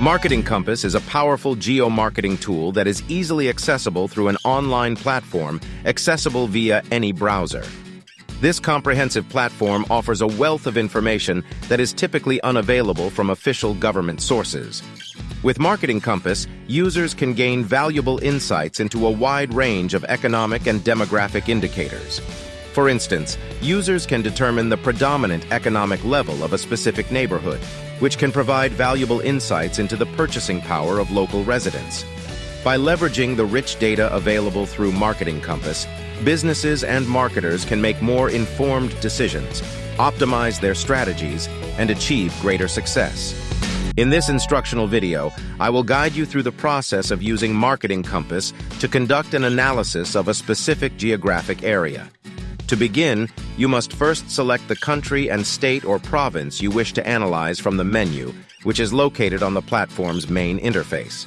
Marketing Compass is a powerful geo-marketing tool that is easily accessible through an online platform accessible via any browser. This comprehensive platform offers a wealth of information that is typically unavailable from official government sources. With Marketing Compass, users can gain valuable insights into a wide range of economic and demographic indicators. For instance, users can determine the predominant economic level of a specific neighborhood, which can provide valuable insights into the purchasing power of local residents. By leveraging the rich data available through Marketing Compass, businesses and marketers can make more informed decisions, optimize their strategies, and achieve greater success. In this instructional video, I will guide you through the process of using Marketing Compass to conduct an analysis of a specific geographic area. To begin, you must first select the country and state or province you wish to analyze from the menu, which is located on the platform's main interface.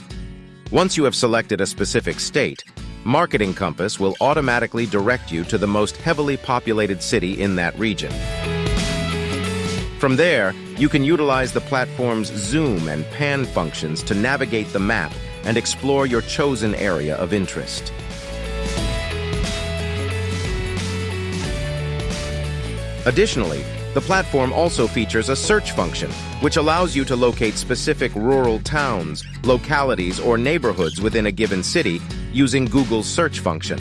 Once you have selected a specific state, Marketing Compass will automatically direct you to the most heavily populated city in that region. From there, you can utilize the platform's zoom and pan functions to navigate the map and explore your chosen area of interest. Additionally, the platform also features a search function, which allows you to locate specific rural towns, localities, or neighborhoods within a given city using Google's search function.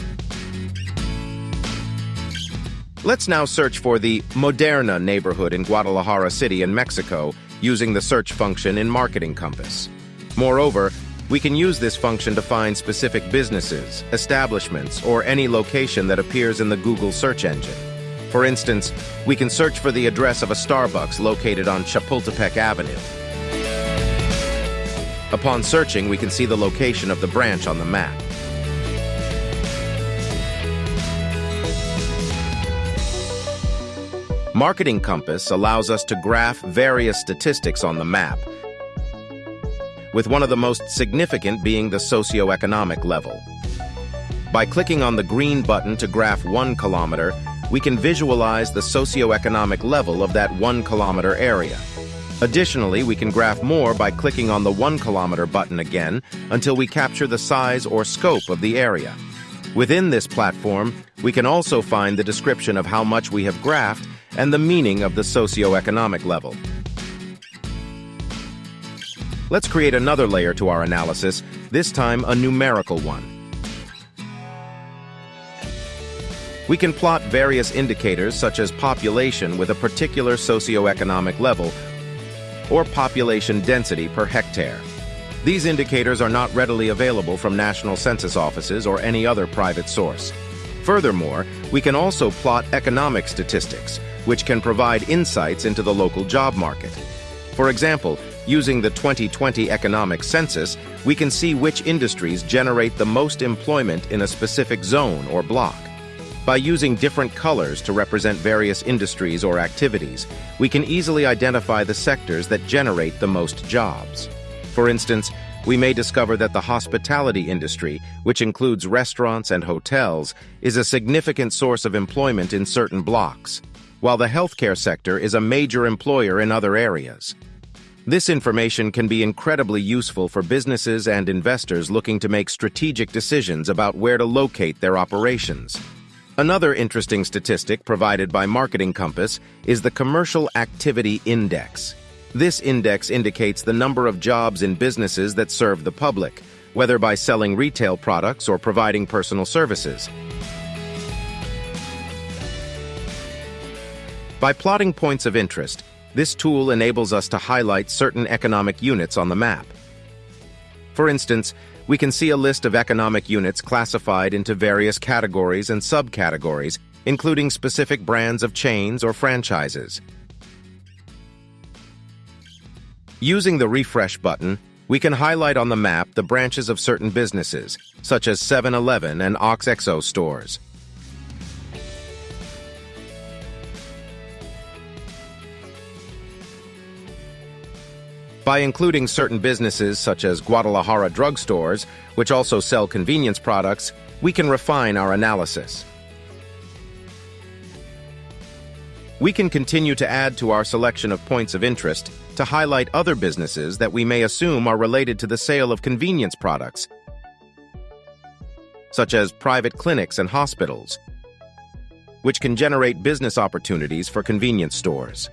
Let's now search for the Moderna neighborhood in Guadalajara City in Mexico using the search function in Marketing Compass. Moreover, we can use this function to find specific businesses, establishments, or any location that appears in the Google search engine. For instance, we can search for the address of a Starbucks located on Chapultepec Avenue. Upon searching, we can see the location of the branch on the map. Marketing Compass allows us to graph various statistics on the map, with one of the most significant being the socioeconomic level. By clicking on the green button to graph one kilometer, we can visualize the socioeconomic level of that one kilometer area. Additionally, we can graph more by clicking on the one kilometer button again until we capture the size or scope of the area. Within this platform, we can also find the description of how much we have graphed and the meaning of the socioeconomic level. Let's create another layer to our analysis, this time a numerical one. We can plot various indicators such as population with a particular socioeconomic level or population density per hectare. These indicators are not readily available from national census offices or any other private source. Furthermore, we can also plot economic statistics, which can provide insights into the local job market. For example, using the 2020 economic census, we can see which industries generate the most employment in a specific zone or block. By using different colors to represent various industries or activities, we can easily identify the sectors that generate the most jobs. For instance, we may discover that the hospitality industry, which includes restaurants and hotels, is a significant source of employment in certain blocks, while the healthcare sector is a major employer in other areas. This information can be incredibly useful for businesses and investors looking to make strategic decisions about where to locate their operations. Another interesting statistic provided by Marketing Compass is the Commercial Activity Index. This index indicates the number of jobs in businesses that serve the public, whether by selling retail products or providing personal services. By plotting points of interest, this tool enables us to highlight certain economic units on the map. For instance, we can see a list of economic units classified into various categories and subcategories, including specific brands of chains or franchises. Using the refresh button, we can highlight on the map the branches of certain businesses, such as 7-Eleven and OXXO stores. By including certain businesses such as Guadalajara drugstores, which also sell convenience products, we can refine our analysis. We can continue to add to our selection of points of interest to highlight other businesses that we may assume are related to the sale of convenience products, such as private clinics and hospitals, which can generate business opportunities for convenience stores.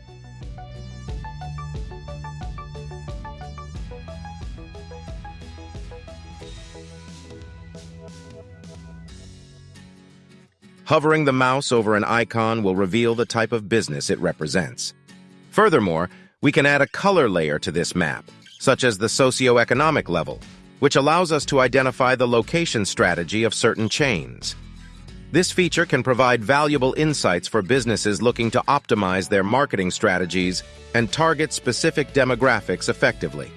Hovering the mouse over an icon will reveal the type of business it represents. Furthermore, we can add a color layer to this map, such as the socioeconomic level, which allows us to identify the location strategy of certain chains. This feature can provide valuable insights for businesses looking to optimize their marketing strategies and target specific demographics effectively.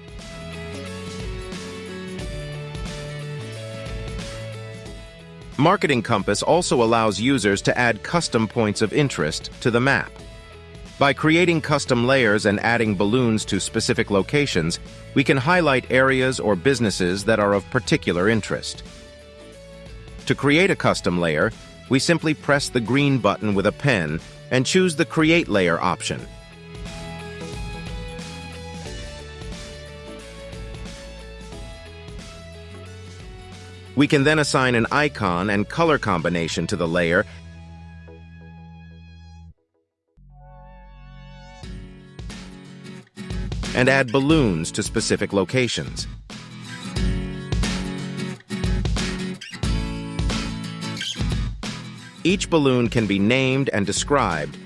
Marketing Compass also allows users to add custom points of interest to the map. By creating custom layers and adding balloons to specific locations, we can highlight areas or businesses that are of particular interest. To create a custom layer, we simply press the green button with a pen and choose the Create Layer option. We can then assign an icon and color combination to the layer and add balloons to specific locations. Each balloon can be named and described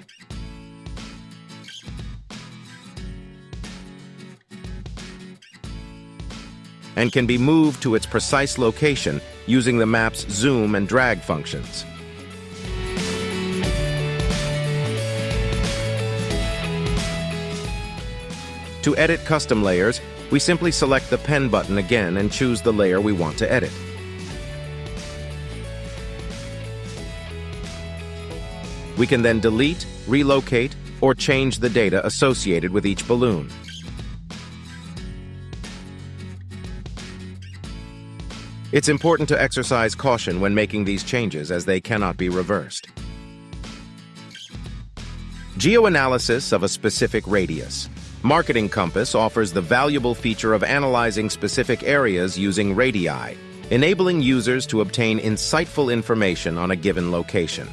and can be moved to its precise location using the map's zoom and drag functions. To edit custom layers, we simply select the pen button again and choose the layer we want to edit. We can then delete, relocate, or change the data associated with each balloon. It's important to exercise caution when making these changes as they cannot be reversed. Geoanalysis of a specific radius. Marketing Compass offers the valuable feature of analyzing specific areas using radii, enabling users to obtain insightful information on a given location.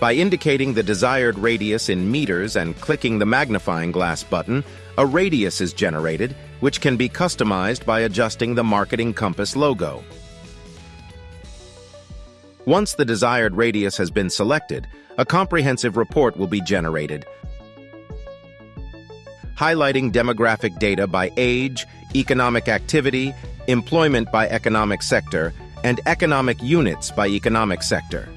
By indicating the desired radius in meters and clicking the magnifying glass button, a radius is generated, which can be customized by adjusting the Marketing Compass logo. Once the desired radius has been selected, a comprehensive report will be generated, highlighting demographic data by age, economic activity, employment by economic sector, and economic units by economic sector.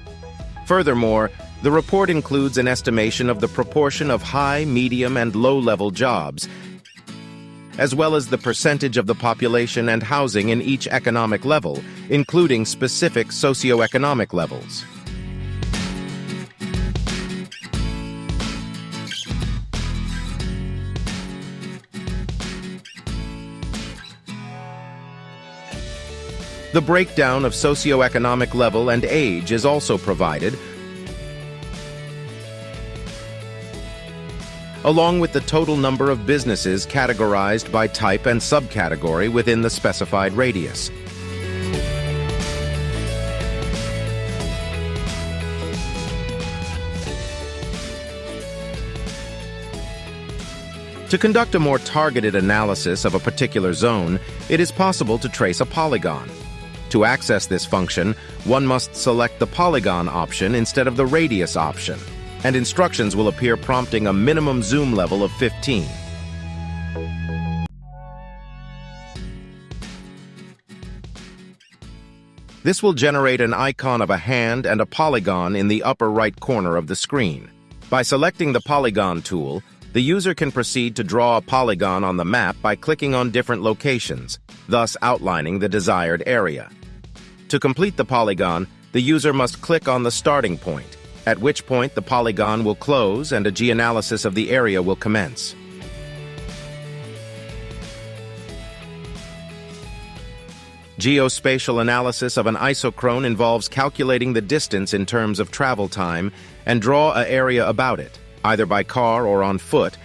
Furthermore, the report includes an estimation of the proportion of high, medium, and low-level jobs as well as the percentage of the population and housing in each economic level, including specific socioeconomic levels. The breakdown of socioeconomic level and age is also provided, along with the total number of businesses categorized by type and subcategory within the specified radius. To conduct a more targeted analysis of a particular zone, it is possible to trace a polygon. To access this function, one must select the polygon option instead of the radius option and instructions will appear prompting a minimum zoom level of 15. This will generate an icon of a hand and a polygon in the upper right corner of the screen. By selecting the Polygon tool, the user can proceed to draw a polygon on the map by clicking on different locations, thus outlining the desired area. To complete the polygon, the user must click on the starting point, at which point the polygon will close and a geoanalysis of the area will commence. Geospatial analysis of an isochrone involves calculating the distance in terms of travel time and draw a area about it, either by car or on foot.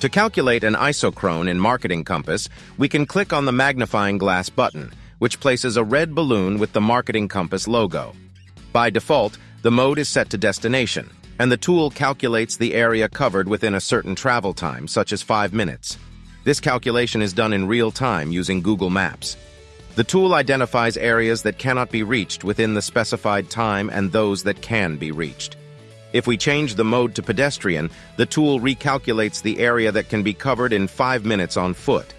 To calculate an isochrone in Marketing Compass, we can click on the magnifying glass button, which places a red balloon with the Marketing Compass logo. By default, the mode is set to destination, and the tool calculates the area covered within a certain travel time, such as 5 minutes. This calculation is done in real time using Google Maps. The tool identifies areas that cannot be reached within the specified time and those that can be reached. If we change the mode to pedestrian, the tool recalculates the area that can be covered in 5 minutes on foot.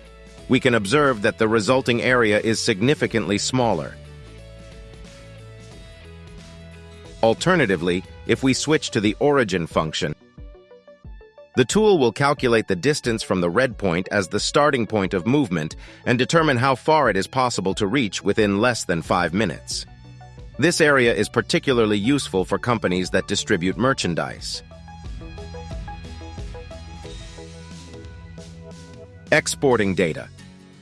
We can observe that the resulting area is significantly smaller. Alternatively, if we switch to the origin function, the tool will calculate the distance from the red point as the starting point of movement and determine how far it is possible to reach within less than five minutes. This area is particularly useful for companies that distribute merchandise. Exporting data.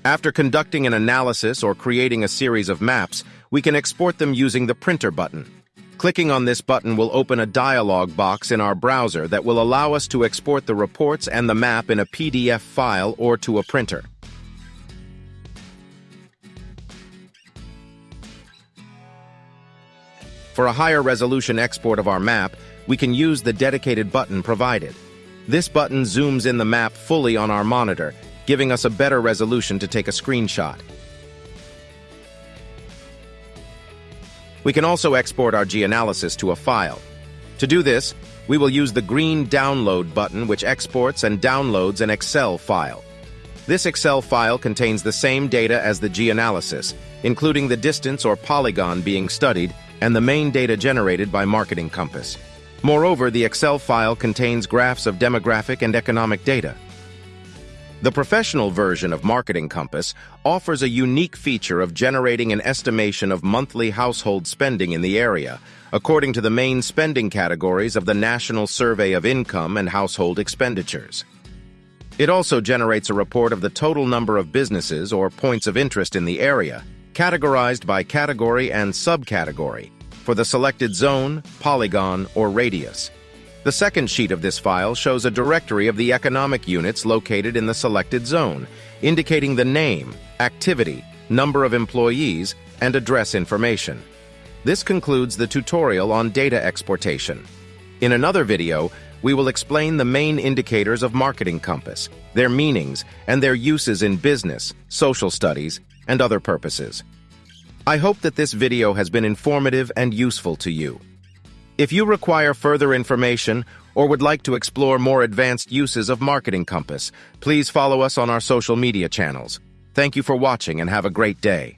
After conducting an analysis or creating a series of maps, we can export them using the printer button. Clicking on this button will open a dialog box in our browser that will allow us to export the reports and the map in a PDF file or to a printer. For a higher resolution export of our map, we can use the dedicated button provided. This button zooms in the map fully on our monitor, giving us a better resolution to take a screenshot. We can also export our geoanalysis to a file. To do this, we will use the green Download button which exports and downloads an Excel file. This Excel file contains the same data as the geoanalysis, including the distance or polygon being studied and the main data generated by Marketing Compass. Moreover, the Excel file contains graphs of demographic and economic data. The professional version of Marketing Compass offers a unique feature of generating an estimation of monthly household spending in the area, according to the main spending categories of the National Survey of Income and Household Expenditures. It also generates a report of the total number of businesses or points of interest in the area, categorized by category and subcategory, for the selected zone, polygon, or radius. The second sheet of this file shows a directory of the economic units located in the selected zone, indicating the name, activity, number of employees, and address information. This concludes the tutorial on data exportation. In another video, we will explain the main indicators of Marketing Compass, their meanings, and their uses in business, social studies, and other purposes. I hope that this video has been informative and useful to you. If you require further information or would like to explore more advanced uses of Marketing Compass, please follow us on our social media channels. Thank you for watching and have a great day.